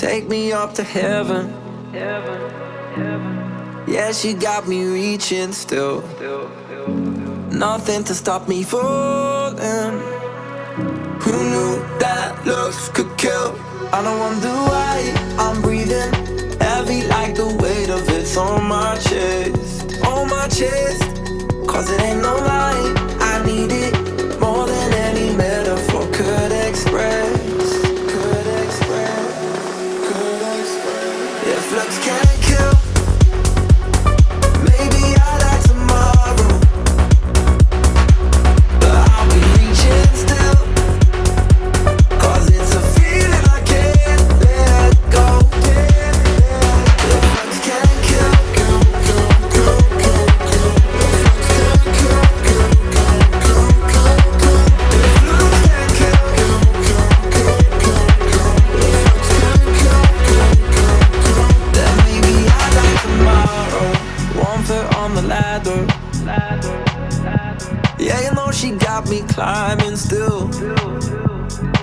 Take me up to heaven. Heaven, heaven. Yeah, she got me reaching still. Nothing to stop me falling. Who knew that looks could kill? I don't wonder why I'm breathing heavy like the weight of it's on my chest. On my chest. Cause it ain't no lie. If looks can't kill. On the ladder. Yeah, you know she got me climbing still.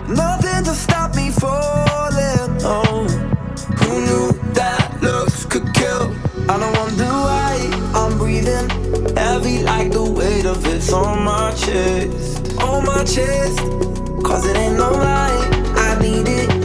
Nothing to stop me falling. Oh, who knew that looks could kill? I don't wonder why I'm breathing heavy like the weight of it's on my chest. On my chest. Cause it ain't no lie. I need it